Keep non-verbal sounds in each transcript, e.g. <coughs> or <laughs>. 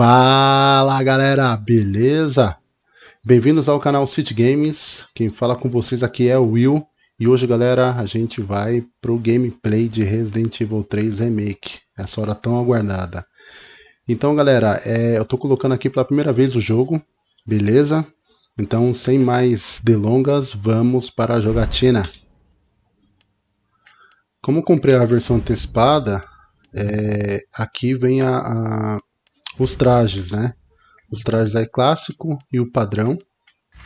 Fala galera, beleza? Bem-vindos ao canal City Games. Quem fala com vocês aqui é o Will. E hoje, galera, a gente vai pro gameplay de Resident Evil 3 Remake. Essa hora tão aguardada. Então, galera, é, eu tô colocando aqui pela primeira vez o jogo, beleza? Então, sem mais delongas, vamos para a jogatina. Como comprei a versão antecipada, é, aqui vem a, a os trajes, né? Os trajes aí clássico e o padrão,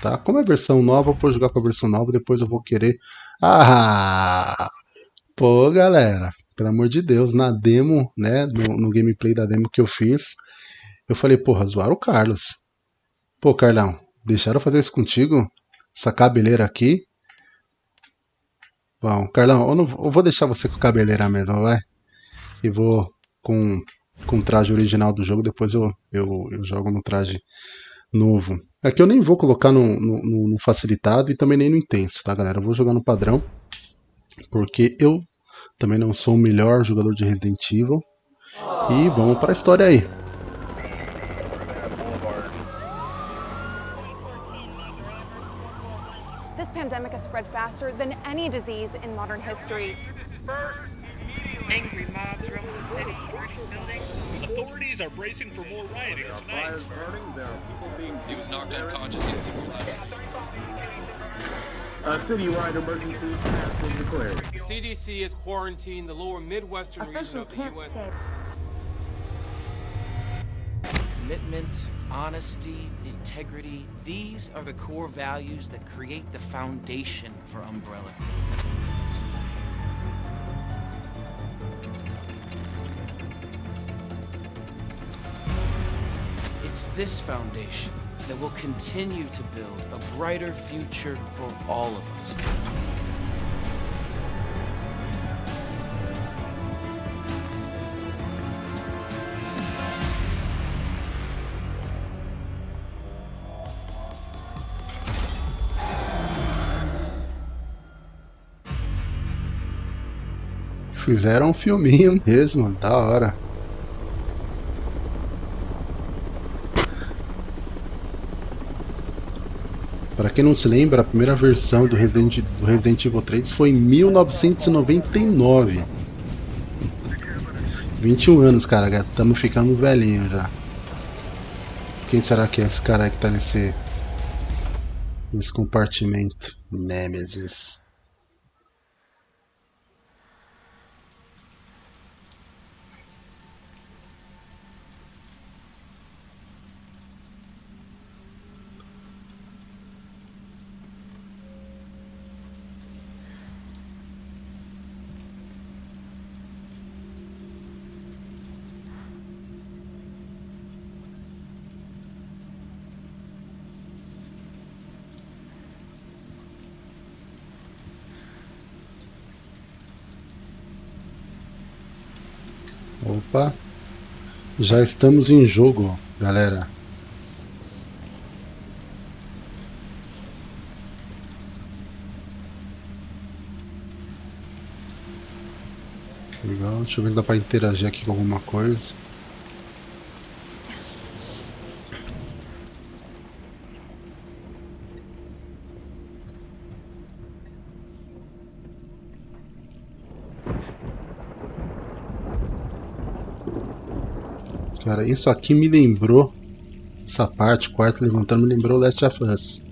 tá? Como é versão nova, eu vou jogar com a versão nova, depois eu vou querer... Ah! Pô, galera, pelo amor de Deus, na demo, né, no, no gameplay da demo que eu fiz, eu falei, porra, zoaram o Carlos. Pô, Carlão, deixaram fazer isso contigo? Essa cabeleira aqui? Bom, Carlão, eu, não, eu vou deixar você com cabeleira mesmo, vai? E vou com com o traje original do jogo, depois eu, eu, eu jogo no traje novo. Aqui eu nem vou colocar no, no, no, facilitado e também nem no intenso, tá galera? Eu vou jogar no padrão, porque eu também não sou o melhor jogador de Resident Evil. E vamos para a história aí. Faster than any disease in modern history. Angry mobs roam the city, buildings. Authorities are bracing for more rioting tonight. Fires burning, there are people being he was knocked unconscious in A citywide emergency has been declared. The CDC has quarantined the lower Midwestern Officials region of the U.S. Say. Commitment, honesty, integrity, these are the core values that create the foundation for Umbrella It's this foundation that will continue to build a brighter future for all of us. Fizeram um filminho mesmo, da hora. Para quem não se lembra, a primeira versão do Resident, do Resident Evil 3 foi em 1999. 21 anos, cara, estamos ficando velhinho já. Quem será que é esse cara que tá nesse, nesse compartimento? Nemesis. Opa, já estamos em jogo, galera. Legal, deixa eu ver se dá para interagir aqui com alguma coisa. Cara, isso aqui me lembrou. Essa parte, quarto levantando, me lembrou Last of Us.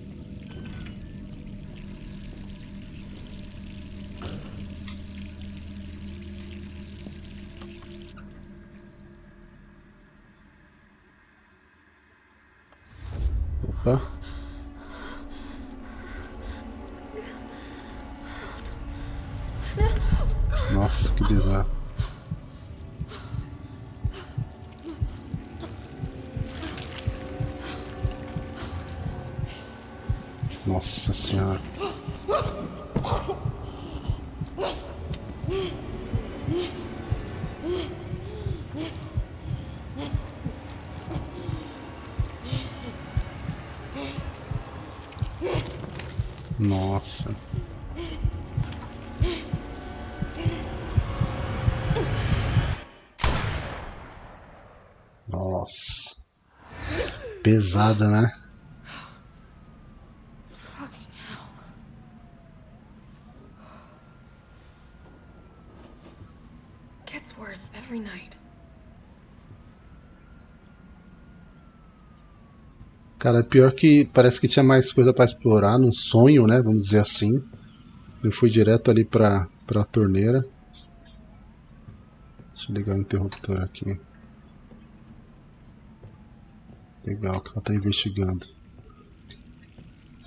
Nossa. Nossa. Pesada, né? Cara, pior que parece que tinha mais coisa pra explorar num sonho, né? Vamos dizer assim. Eu fui direto ali pra, pra torneira. Deixa eu ligar o interruptor aqui. Legal, que ela tá investigando.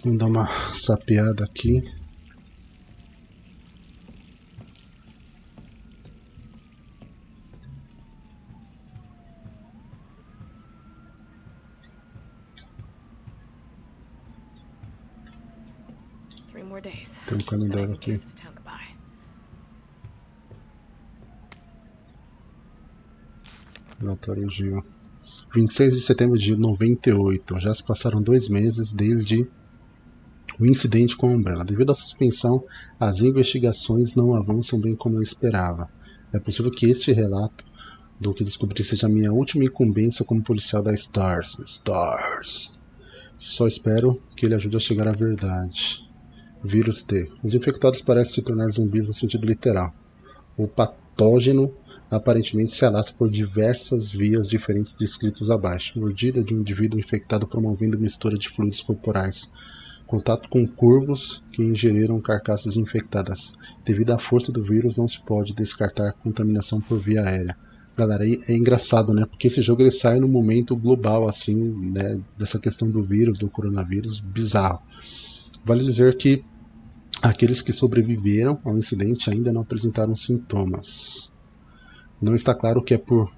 Vamos dar uma sapeada aqui. Calendário aqui. Relatório Gil. 26 de setembro de 98. Já se passaram dois meses desde o incidente com a Umbrella. Devido à suspensão, as investigações não avançam bem como eu esperava. É possível que este relato do que descobri seja a minha última incumbência como policial da Stars. Stars. Só espero que ele ajude a chegar à verdade. Vírus T. Os infectados parecem se tornar zumbis no sentido literal. O patógeno aparentemente se alastra por diversas vias diferentes descritos abaixo. Mordida de um indivíduo infectado promovendo mistura de fluidos corporais. Contato com curvos que ingeriram carcaças infectadas. Devido à força do vírus, não se pode descartar contaminação por via aérea. Galera, é engraçado, né? Porque esse jogo ele sai no momento global, assim, né? Dessa questão do vírus, do coronavírus, bizarro. Vale dizer que aqueles que sobreviveram ao incidente ainda não apresentaram sintomas. Não está claro que é por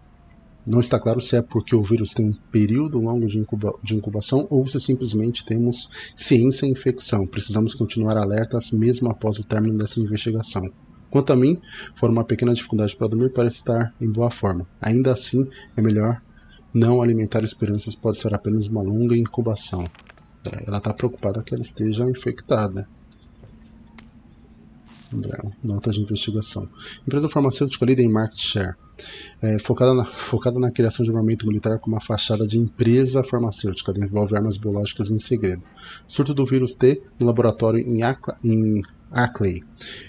não está claro se é porque o vírus tem um período longo de, incuba de incubação ou se simplesmente temos ciência e infecção. Precisamos continuar alertas mesmo após o término dessa investigação. Quanto a mim, for uma pequena dificuldade para dormir, parece estar em boa forma. Ainda assim, é melhor não alimentar esperanças, pode ser apenas uma longa incubação. É, ela está preocupada que ela esteja infectada. Umbrella, Nota de investigação. Empresa farmacêutica líder em market share. É, focada, na, focada na criação de armamento militar com uma fachada de empresa farmacêutica, envolve armas biológicas em segredo. Surto do vírus T no laboratório em, Acla, em Ackley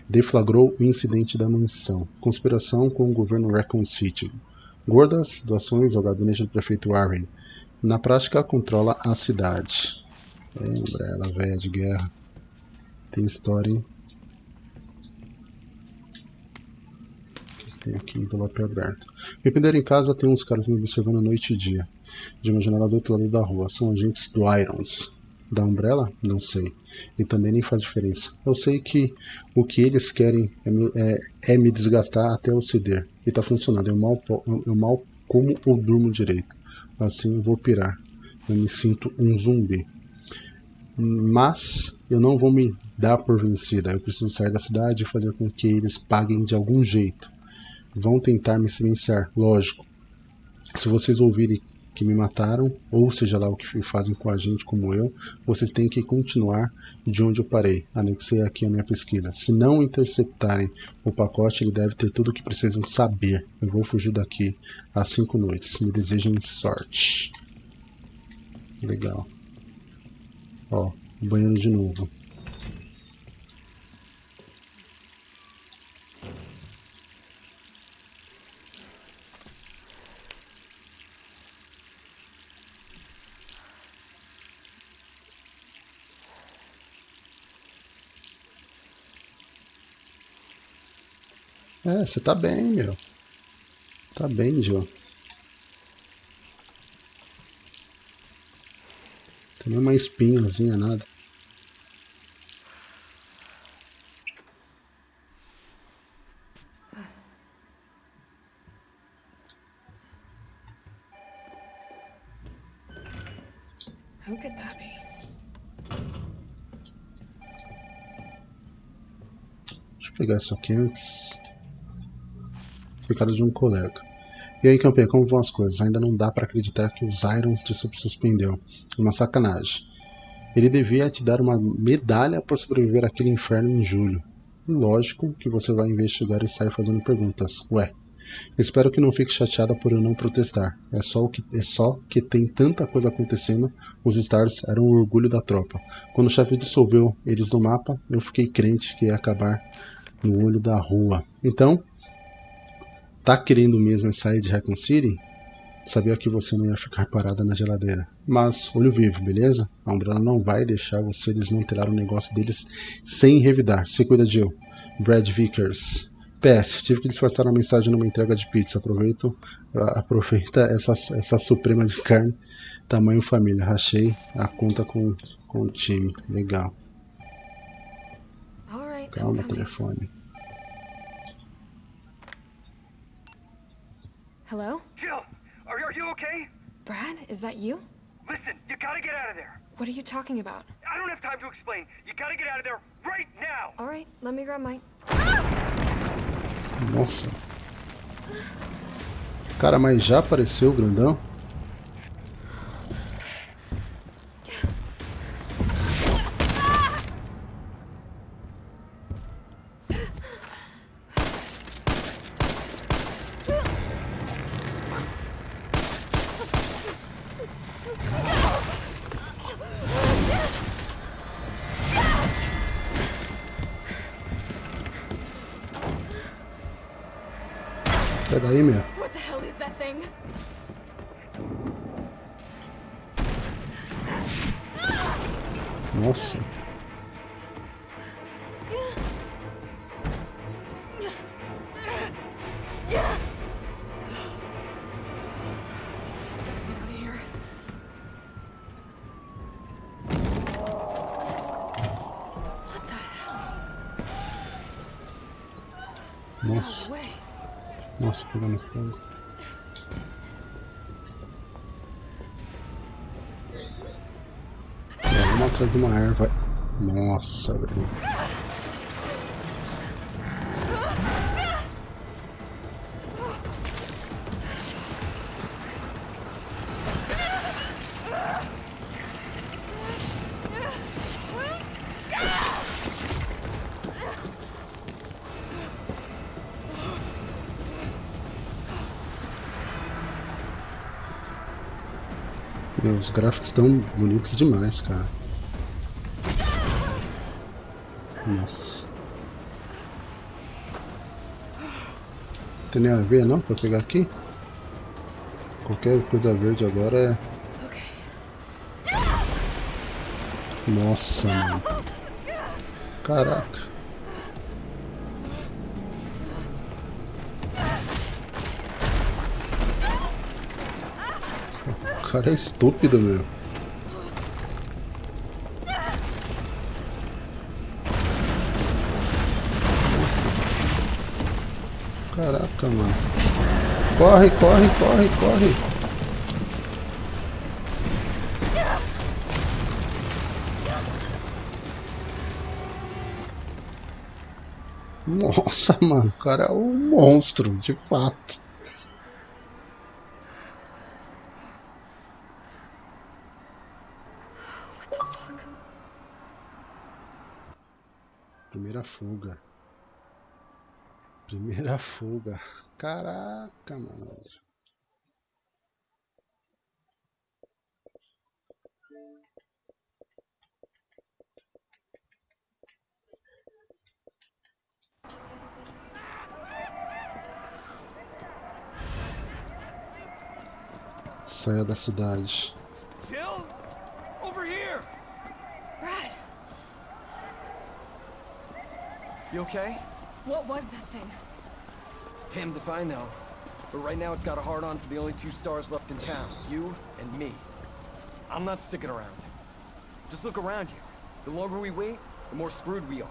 deflagrou o incidente da mansão. Conspiração com o governo Raccoon City. Gordas doações ao gabinete do prefeito Warren. Na prática, controla a cidade. É, Umbrella, velha de guerra. Tem história, hein? Tem aqui envelope aberto. Me prenderam em casa, tem uns caras me observando noite e dia. De uma janela do outro lado da rua. São agentes do Irons. Da Umbrella? Não sei. E também nem faz diferença. Eu sei que o que eles querem é me, é, é me desgastar até eu ceder. E tá funcionando. Eu mal, eu mal como ou durmo direito. Assim eu vou pirar. Eu me sinto um zumbi. Mas eu não vou me dar por vencida. Eu preciso sair da cidade e fazer com que eles paguem de algum jeito. Vão tentar me silenciar, lógico. Se vocês ouvirem que me mataram, ou seja lá o que fazem com a gente como eu, vocês têm que continuar de onde eu parei. Anexei aqui a minha pesquisa. Se não interceptarem o pacote, ele deve ter tudo o que precisam saber. Eu vou fugir daqui às cinco noites. Me desejem sorte. Legal. Ó, banheiro de novo. É, você tá bem, meu. Tá bem, Joe. Tem nem uma espinhazinha, nada. Who could that be? Deixa eu pegar isso aqui antes. Recado de um colega. E aí, campeão, como vão as coisas? Ainda não dá pra acreditar que os Irons te suspendeu. Uma sacanagem. Ele devia te dar uma medalha por sobreviver àquele inferno em julho. Lógico que você vai investigar e sair fazendo perguntas. Ué, espero que não fique chateada por eu não protestar. É só, o que, é só que tem tanta coisa acontecendo. Os Stars eram o orgulho da tropa. Quando o chefe dissolveu eles do mapa, eu fiquei crente que ia acabar no olho da rua. Então, tá querendo mesmo sair de Recon City? Sabia que você não ia ficar parada na geladeira. Mas, olho vivo, beleza? A Umbrella não vai deixar você desmantelar o negócio deles sem revidar. Se cuida, Jill. Brad Vickers. PS, tive que disfarçar uma mensagem numa entrega de pizza. Aproveito, aproveita essa, essa suprema de carne, tamanho família. Rachei a conta com, com o time. Legal. Calma, telefone. Hello? Jill, are, are you okay? Brad, is that you? Listen, you gotta get out of there. What are you talking about? I don't have time to explain. You gotta get out of there right now. All right, let me grab my. Nossa. Cara, mas já apareceu o grandão? Atrás de uma erva. Nossa, velho. Os gráficos estão bonitos demais, cara. Nossa. Tem nem a ver não pra pegar aqui? Qualquer coisa verde agora é. Nossa, mano. Caraca. O cara é estúpido, meu. Corre, corre, corre, corre. Nossa, mano, o cara é um monstro, de fato. Primeira fuga. Primeira fuga. Caraca, mano. Saia da cidade. Jill? Over here! Brad, You okay? What was that thing? Damned if I know. But right now it's got a hard on for the only two stars left in town. You and me. I'm not sticking around. Just look around you. The longer we wait, the more screwed we are.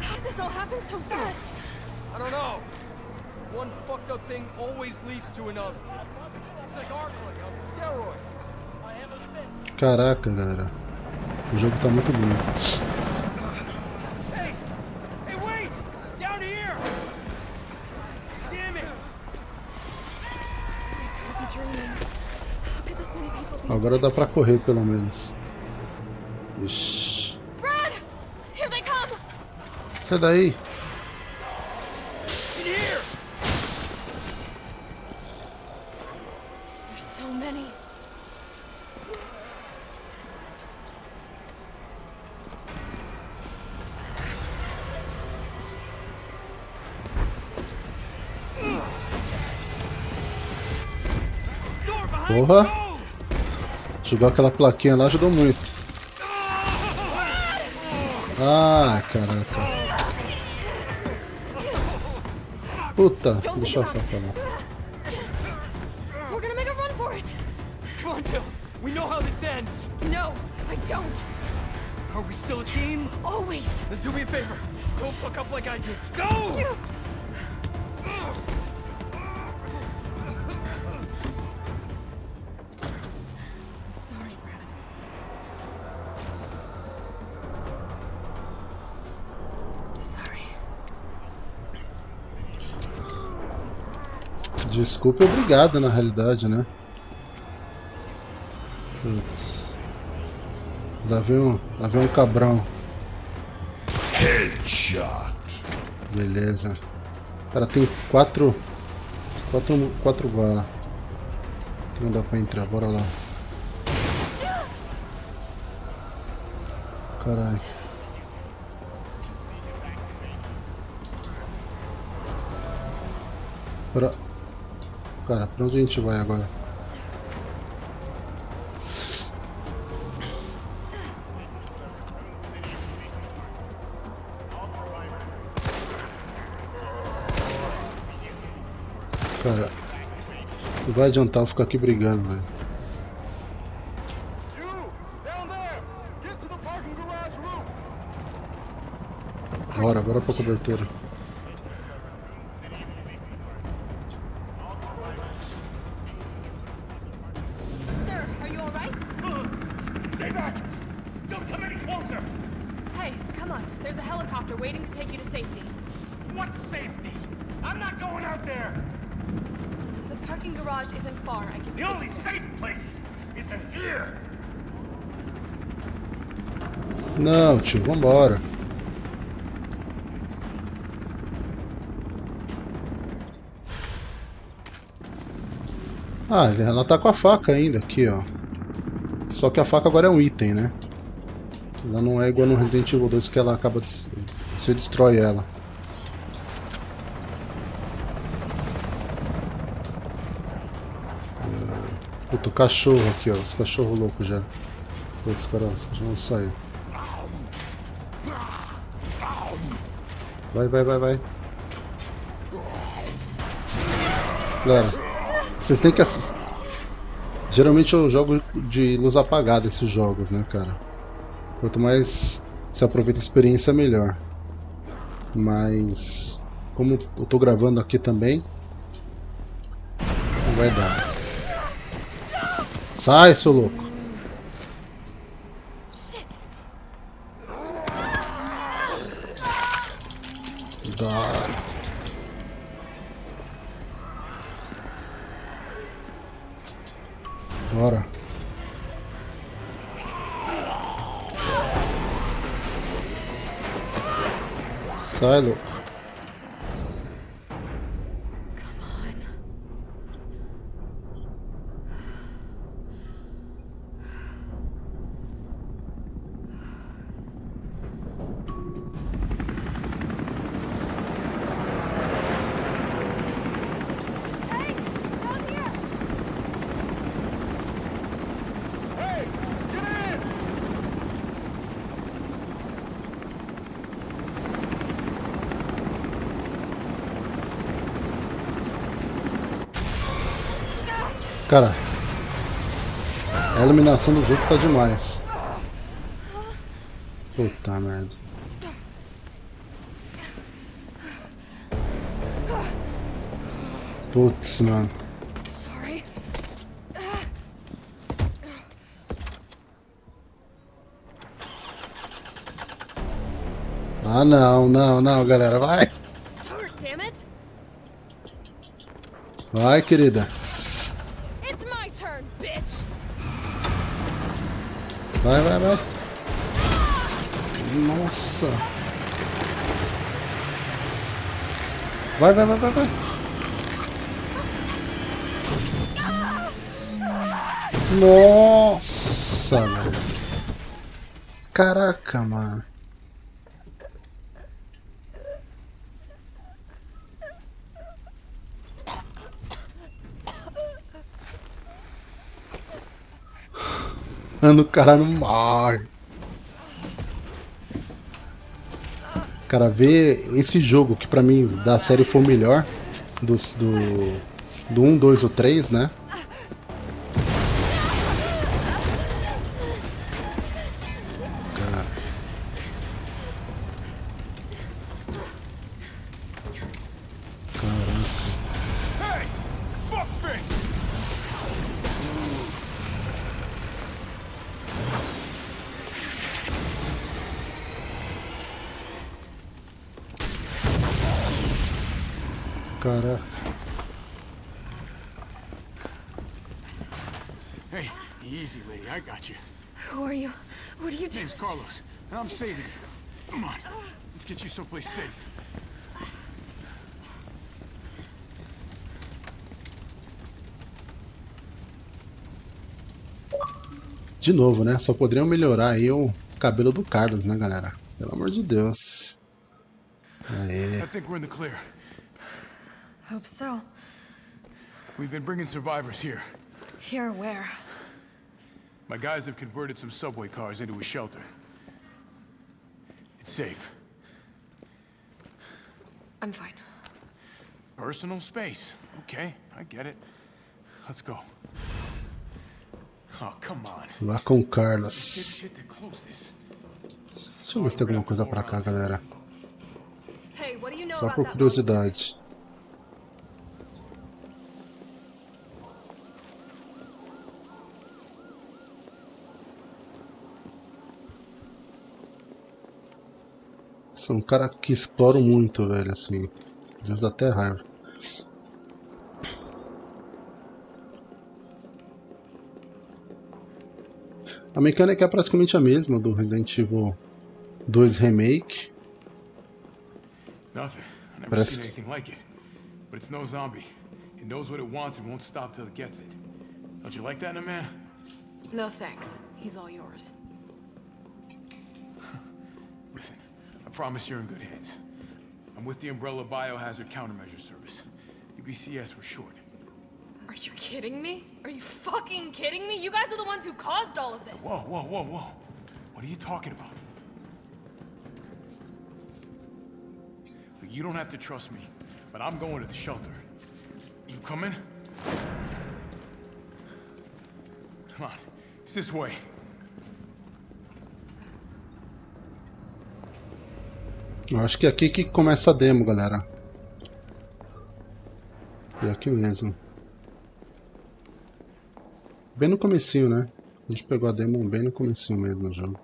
How did this all happen so fast? I don't know. One fucked up thing always leads to another. It's like Arclight on steroids. Caraca, galera. O jogo tá muito bonito. Agora dá pra correr pelo menos. Ixi. Brad! Here they come! Sai daí. Porra. Jogou aquela plaquinha lá ajudou muito. Ah, caraca. Puta, deixa eu falar. We're gonna make a run for it! Come on, Jill. We know how this ends. No, I don't! Are we still a team? Always! Then do me a favor. Don't fuck up like I did. Go! Desculpa e obrigado na realidade, né? Putz. Lá vem um, lá vem um cabrão. Headshot. Beleza. Cara, tem quatro. Quatro, quatro balas. Não dá pra entrar, bora lá. Caralho. Pra... Cara, pra onde a gente vai agora? Cara, não vai adiantar eu ficar aqui brigando, velho. Bora, bora pra cobertura. Safety? I'm not going out there! The parking garage isn't far. I can The only safe place is in here! Não, tio, vambora. Ah, ela tá com a faca ainda aqui, ó. Só que a faca agora é um item, né? Ela não é igual no Resident Evil 2 que ela acaba de... Você destrói ela. Puta, o cachorro aqui, ó. Os cachorros loucos já. Os cachorros vão sair. Vai, vai, vai, vai. Galera, vocês têm que assistir. Geralmente eu jogo de luz apagada esses jogos, né, cara? Quanto mais se aproveita a experiência, melhor. Mas, como eu tô gravando aqui também, não vai dar. Sai, seu louco! Dá. Bora. Sai, louco. A eliminação dos outros tá demais. Puta merda. Putz, mano. Sorry. Ah, não, não, não, galera. Vai. Vai, querida. Vai, vai, vai. Nossa. Vai, vai, vai, vai, vai. Nossa, velho. Caraca, mano. O cara não morre. Cara, ver esse jogo que pra mim da série foi o melhor dos, do, do 1, 2 ou 3, né? Caraca. Hey, easy, lady. I got you. Who are you? What are you doing? Name's Carlos, and I'm saving you. Come on, let's get you someplace safe. De novo, né? Só poderiam melhorar aí o cabelo do Carlos, né, galera? Pelo amor de Deus. Aê. I think we're in the clear. Hope so. We've been bringing survivors here. Here, where? My guys have converted some subway cars into a shelter. It's safe. I'm fine. Personal space. Okay, I get it. Let's go. Oh, come on. Lá com o Carlos. shit to close this. Deixa eu ver se tem alguma coisa pra cá, galera. Hey, what do you know Só por curiosidade. Sou um cara que exploro muito, velho, assim. Às vezes dá até raiva. A mecânica é praticamente a mesma do Resident Evil 2 Remake. Nothing. I've never Parece- seen anything like it. But it's no zombie. It knows what it wants and won't stop till it gets it. Don't you like that in a man? No thanks. He's all yours. Promise you're in good hands. I'm with the Umbrella Biohazard Countermeasure Service. UBCS for short. Are you kidding me? Are you fucking kidding me? You guys are the ones who caused all of this. Whoa, whoa, whoa, whoa. What are you talking about? Look, You don't have to trust me, but I'm going to the shelter. You coming? Come on, it's this way. Eu acho que é aqui que começa a demo, galera. É aqui mesmo. Bem no comecinho, né? A gente pegou a demo bem no comecinho mesmo do jogo.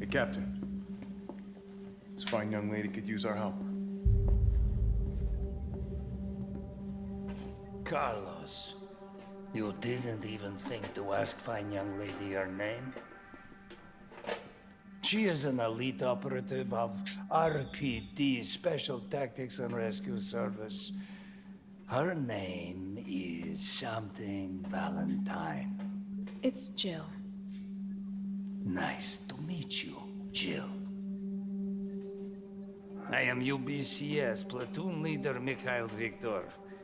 Hey, Captain. This fine young lady could use our help. Carlos, you didn't even think to ask fine young lady her name? She is an elite operative of RPD, Special Tactics and Rescue Service. Her name is something Valentine. It's Jill. Nice to meet you, Jill. I am UBCS platoon leader Mikhail Viktor.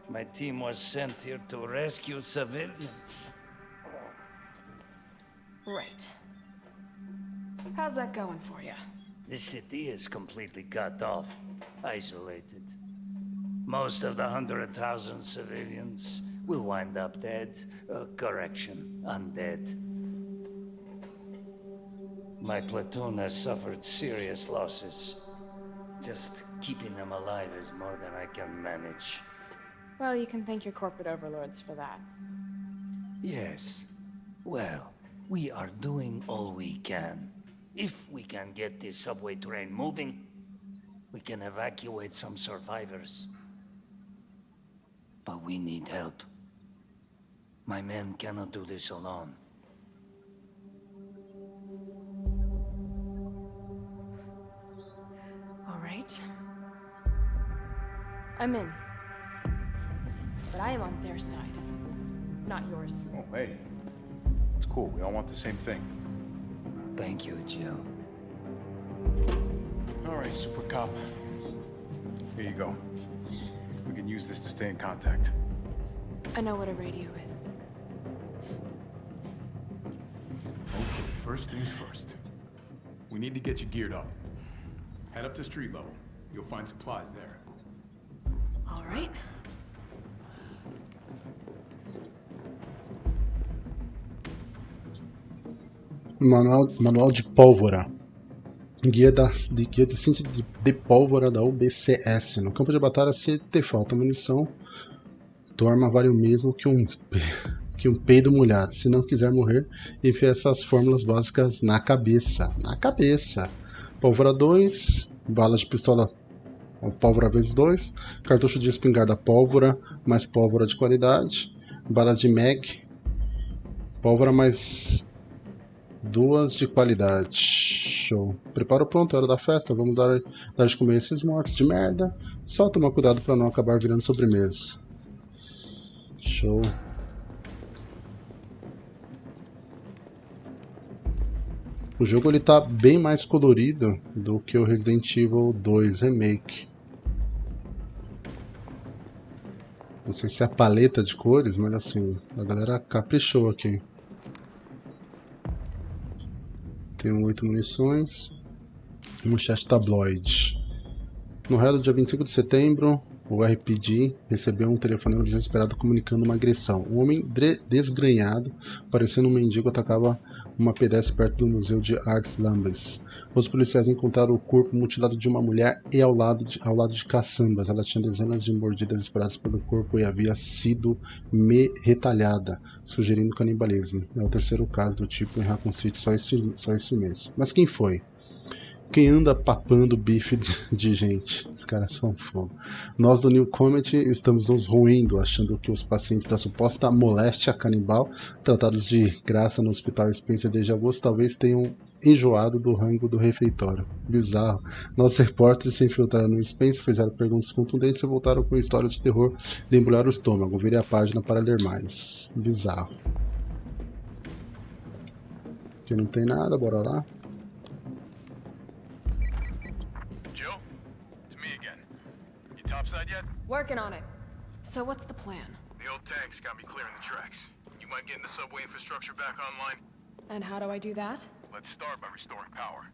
My team was sent here to rescue civilians. Right. How's that going for you? The city is completely cut off, isolated. Most of the hundred thousand civilians will wind up dead. Uh, correction, undead. My platoon has suffered serious losses. Just keeping them alive is more than I can manage. Well, you can thank your corporate overlords for that. Yes. Well, we are doing all we can. If we can get this subway train moving, we can evacuate some survivors. But we need help. My men cannot do this alone. All right. I'm in. But I am on their side, not yours. Oh, hey. It's cool. We all want the same thing. Thank you, Jill. All right, Super Cop. Here you go. We can use this to stay in contact. I know what a radio is. Okay, first things first. We need to get you geared up. Head up to street level. You'll find supplies there. All right. Manual, manual de pólvora. Guia, da, de, guia de ciência de, de pólvora da UBCS. No campo de batalha, se te falta munição, tua arma vale o mesmo que um, <laughs> que um peido molhado. Se não quiser morrer, enfia essas fórmulas básicas na cabeça. Na cabeça. Pólvora 2, bala de pistola pólvora vezes 2, cartucho de espingarda pólvora, mais pólvora de qualidade, balas de mag, pólvora mais duas de qualidade. Show. Prepara o pronto, é hora da festa. Vamos dar, dar de comer esses mortos de merda. Só tomar cuidado para não acabar virando sobremesa. Show. O jogo ele tá bem mais colorido do que o Resident Evil 2 Remake. Não sei se é a paleta de cores, mas assim, a galera caprichou aqui. Tenho 8 munições. Um chat tabloide. No real dia 25 de setembro, o RPG recebeu um telefonema desesperado comunicando uma agressão. Um homem desgrenhado, parecendo um mendigo, atacava uma pedestre perto do Museu de Artes Lambes. Os policiais encontraram o corpo mutilado de uma mulher e ao lado de, ao lado de caçambas. Ela tinha dezenas de mordidas espalhadas pelo corpo e havia sido me retalhada, sugerindo canibalismo. É o terceiro caso do tipo em Raccoon City só esse, só esse mês. Mas quem foi? Quem anda papando bife de gente? Os caras são fogo. Nós do New Comet estamos nos roendo, achando que os pacientes da suposta moléstia canibal, tratados de graça no hospital Spencer desde agosto, talvez tenham enjoado do rango do refeitório. Bizarro. Nossos repórteres se infiltraram no Spencer, fizeram perguntas contundentes e voltaram com história de terror de embrulhar o estômago. Virei a página para ler mais. Bizarro. Aqui não tem nada, bora lá. Topside yet? Working on it. So what's the plan? The old tanks got me clearing the tracks. You mind getting the subway infrastructure back online? And how do I do that? Let's start by restoring power.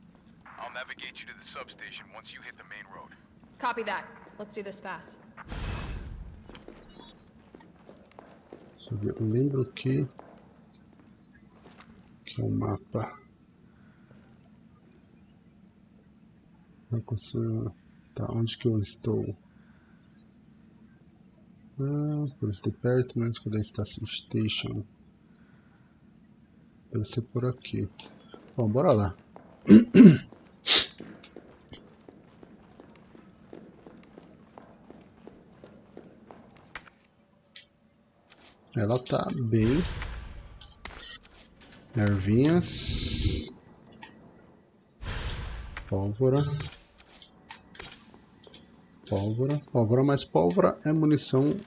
I'll navigate you to the substation once you hit the main road. Copy that. Let's do this fast. Deixa eu ver. Eu lembro que. Que é o mapa. Não consigo. Tá, onde que eu estou? Ah, perto, mas cadê a Station Station? Deve ser por aqui. Bom, bora lá. <coughs> Ela tá bem. Ervinhas. Pólvora. Pólvora. Pólvora, mas pólvora é munição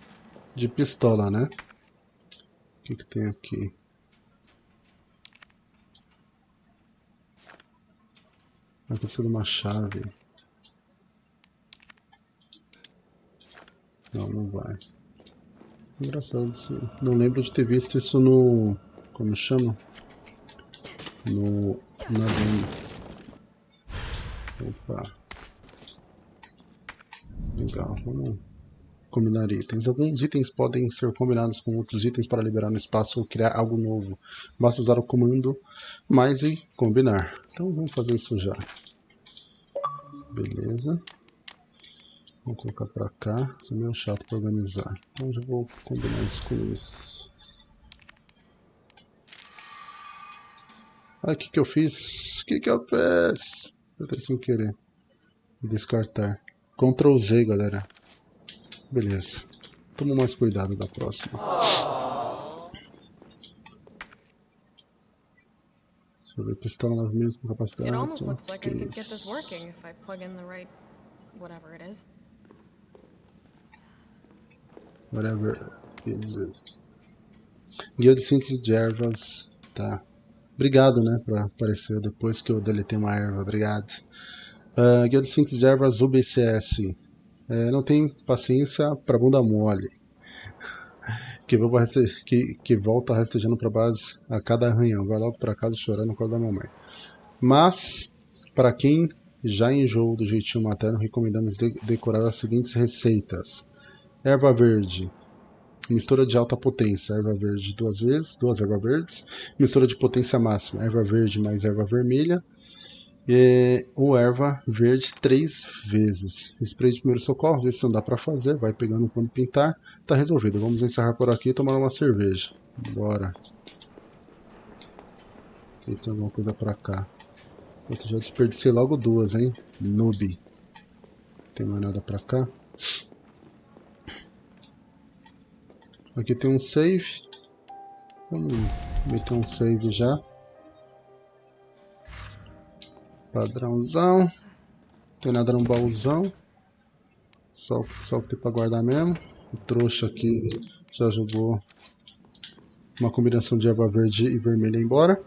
de pistola, né? O que, que tem aqui? Aqui precisa de uma chave. Não, não vai. Engraçado isso. Não lembro de ter visto isso no. Como chama? No. Na demo. Opa. Vamos combinar itens. Alguns itens podem ser combinados com outros itens para liberar um espaço ou criar algo novo. Basta usar o comando mais e combinar. Então vamos fazer isso já. Beleza. Vou colocar pra cá. Isso é meio chato para organizar. Então já vou combinar isso com isso. Ai, o que que eu fiz? O que que eu fiz? Eu sem querer. Descartar. Ctrl Z, galera. Beleza. Toma mais cuidado da próxima. Deixa eu ver, pistola mais ou menos com capacidade. It almost looks like I could get this working if I plug in the right whatever it is. Whatever it. Guia de síntese de ervas. Tá. Obrigado, né, pra aparecer depois que eu deletei uma erva. Obrigado. Uh, de síntese de ervas UBCS. É, não tem paciência pra bunda mole. Que, que, que volta rastejando pra base a cada arranhão. Vai logo pra casa chorando no colo da mamãe. Mas, para quem já enjoou do jeitinho materno, recomendamos de- decorar as seguintes receitas. Erva verde, mistura de alta potência, erva verde duas vezes, duas ervas verdes, mistura de potência máxima, erva verde mais erva vermelha, e, ou erva verde três vezes. Spray de primeiro socorro, vezes não dá para fazer, vai pegando quando pintar, tá resolvido. Vamos encerrar por aqui e tomar uma cerveja. Bora. Tem alguma coisa pra cá. Eu já desperdicei logo duas, hein? Noob. Tem mais nada pra cá? Aqui tem um save. Vamos meter um save já. Padrãozão. Tem nada no baúzão. Só, só o que tem pra guardar mesmo. O trouxa aqui já jogou uma combinação de erva verde e vermelha embora.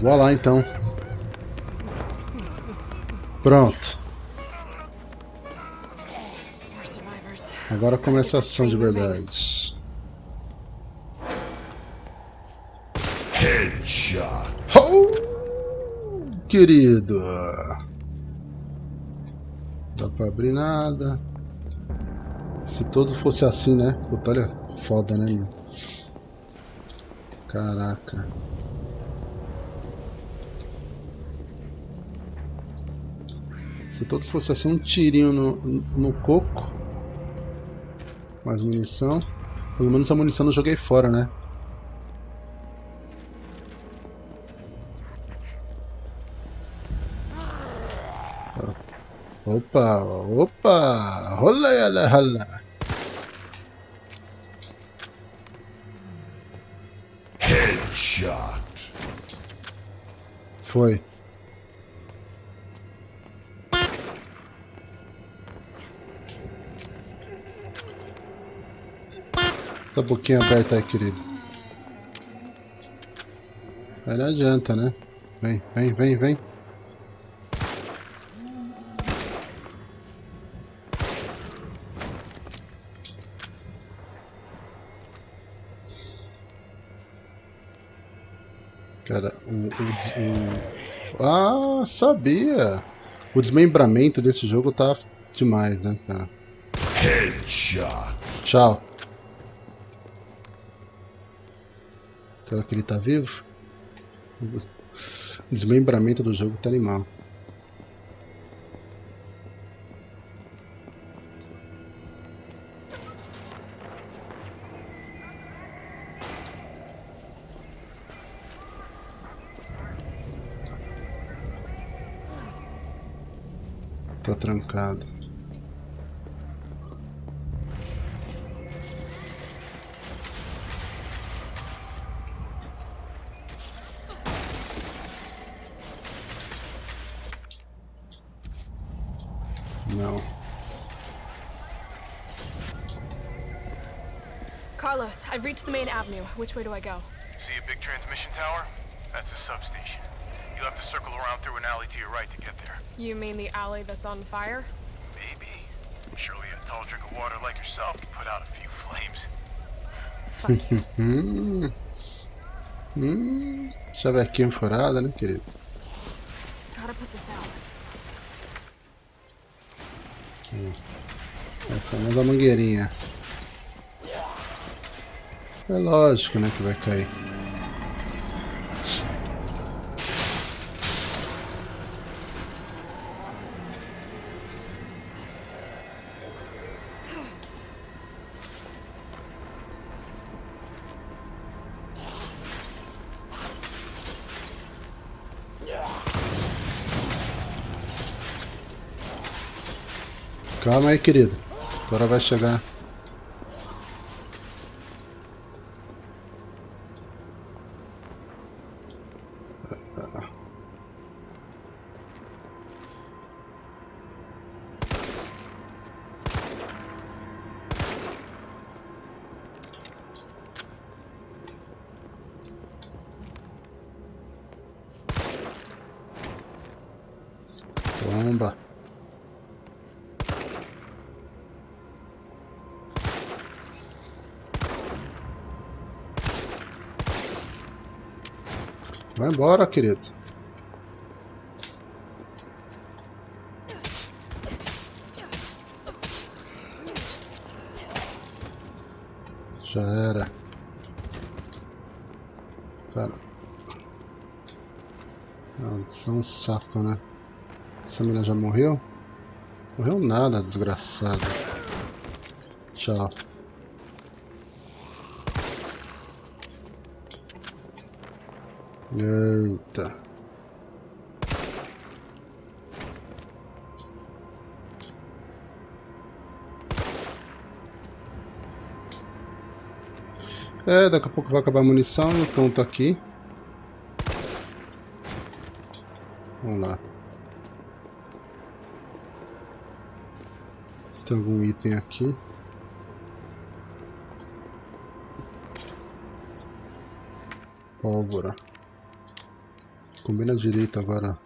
Vou lá então. Pronto. Agora começa a ação de verdade. Headshot. Querido. Dá pra abrir nada. Se todo fosse assim, né? Puta, olha, foda, né, meu? Caraca. Se todos fosse assim, um tirinho no, no coco. Mais munição. Pelo menos a munição eu joguei fora, né? Opa, opa, rola yala hala. Headshot. Foi. Essa boquinha aberta aí, querido. Aí não adianta, né? Vem, vem, vem, vem. Cara, o, o, o- Ah, sabia! O desmembramento desse jogo tá demais, né, cara? Headshot. Tchau. Será que ele tá vivo? O desmembramento do jogo tá animal. Trancado. Não. Carlos, I've reached the main avenue. Which way do I go? See a big transmission tower? That's the substation. You'll have to circle around through an alley to your right to get there. You mean the alley that's on fire? Maybe. Surely a tall drink of water like yourself can put out a few flames. Fuck <laughs> you. Hum. Hum. Chavequinha furada, né, querido? Gotta put this out. Eh, eh, é a famosa mangueirinha. É lógico, né, que vai cair. Calma aí, querido. Agora vai chegar. Vai embora, querido. Já era. Cara. Não, isso é um saco, né? Essa menina já morreu? Morreu nada, desgraçado. Tchau. Eita. É, daqui a pouco vai acabar a munição, então tá aqui. Vamos lá. Se tem algum item aqui. Pólvora. Combina direito agora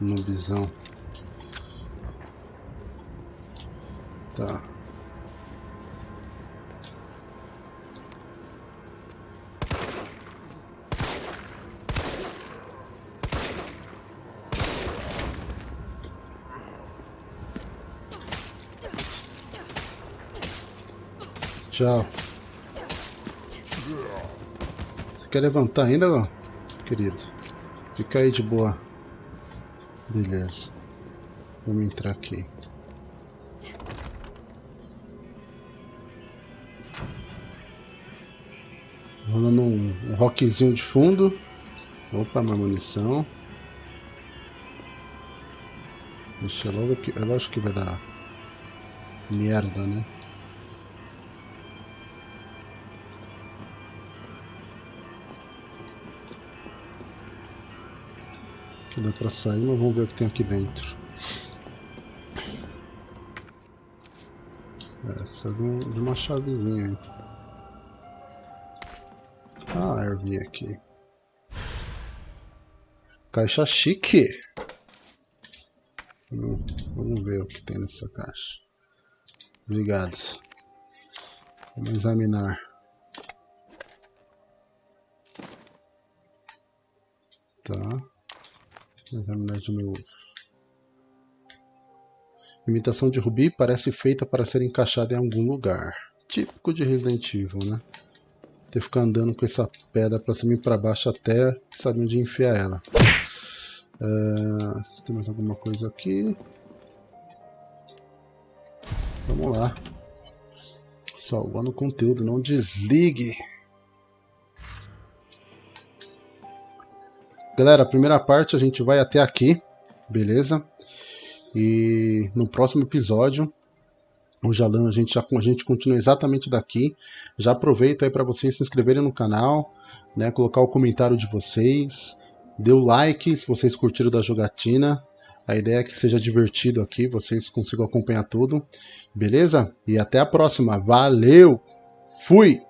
no bisão. Tá. Tchau. Você quer levantar ainda, querido? Fica aí de boa. Beleza. Vamos entrar aqui. Rolando um, um rockzinho de fundo. Opa, mais munição. Deixa logo que. É lógico que vai dar merda, né? Dá pra sair, mas vamos ver o que tem aqui dentro. É, precisa de, um, de uma chavezinha aí. Ah, eu vi aqui. Caixa chique. Hum, vamos ver o que tem nessa caixa. Obrigado. Vamos examinar. Tá. Examinar de novo. Imitação de rubi parece feita para ser encaixada em algum lugar. Típico de Resident Evil, né? Ter que ficar andando com essa pedra para cima e para baixo até saber onde enfiar ela. Uh, tem mais alguma coisa aqui? Vamos lá. Salvando o conteúdo, não desligue. Galera, a primeira parte a gente vai até aqui, beleza? E no próximo episódio, o Jalan, a gente já a gente continua exatamente daqui. Já aproveita aí para vocês se inscreverem no canal, né, colocar o comentário de vocês, dê o like se vocês curtiram da jogatina. A ideia é que seja divertido aqui, vocês consigam acompanhar tudo, beleza? E até a próxima. Valeu! Fui!